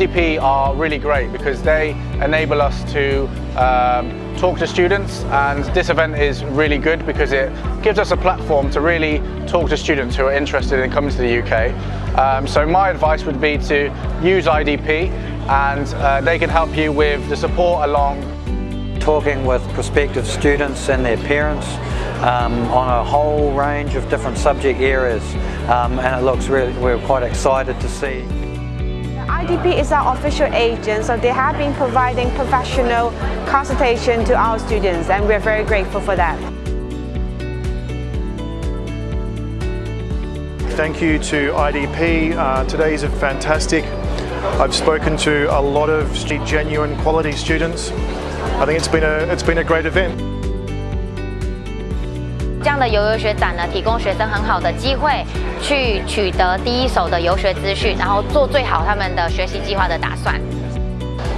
IDP are really great because they enable us to um, talk to students and this event is really good because it gives us a platform to really talk to students who are interested in coming to the UK. Um, so my advice would be to use IDP and uh, they can help you with the support along talking with prospective students and their parents um, on a whole range of different subject areas um, and it looks really, we're quite excited to see. IDP is our official agent, so they have been providing professional consultation to our students and we're very grateful for that. Thank you to IDP. Uh, today is a fantastic. I've spoken to a lot of genuine quality students. I think it's been a, it's been a great event. 这样的游游学展呢，提供学生很好的机会去取得第一手的游学资讯，然后做最好他们的学习计划的打算。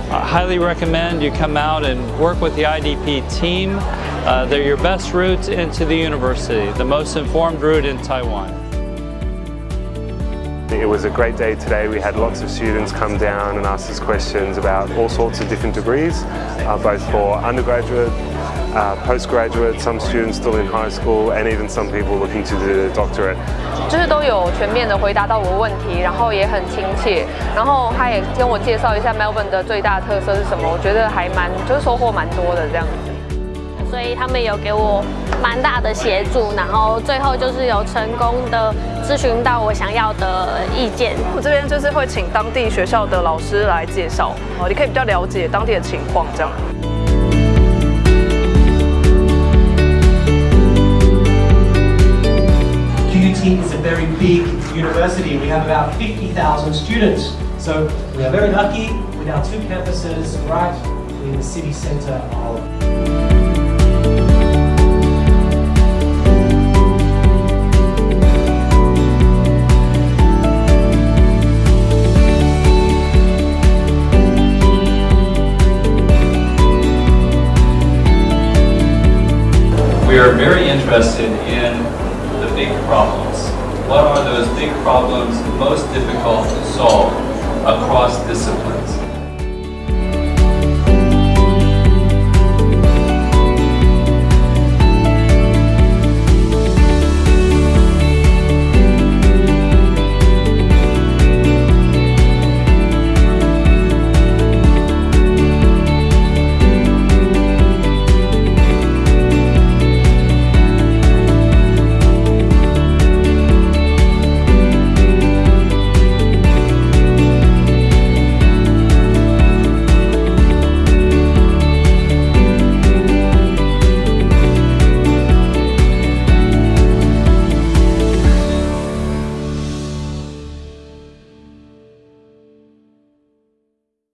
I highly recommend you come out and work with the IDP team. Uh, they're your best route into the university, the most informed route in Taiwan. It was a great day today. We had lots of students come down and ask us questions about all sorts of different degrees, uh, both for undergraduate, uh, postgraduate, some students still in high school, and even some people looking to do a doctorate. 就是都有全面的回答到我的问题，然后也很亲切，然后他也跟我介绍一下 Melbourne 的最大特色是什么，我觉得还蛮就是收获蛮多的这样子。所以他们有给我蛮大的协助，然后最后就是有成功的咨询到我想要的意见。我这边就是会请当地学校的老师来介绍，哦，你可以比较了解当地的情况这样。Is a very big university. We have about 50,000 students. So we are very lucky with our two campuses right in the city centre of We are very interested in big problems. What are those big problems most difficult to solve across disciplines?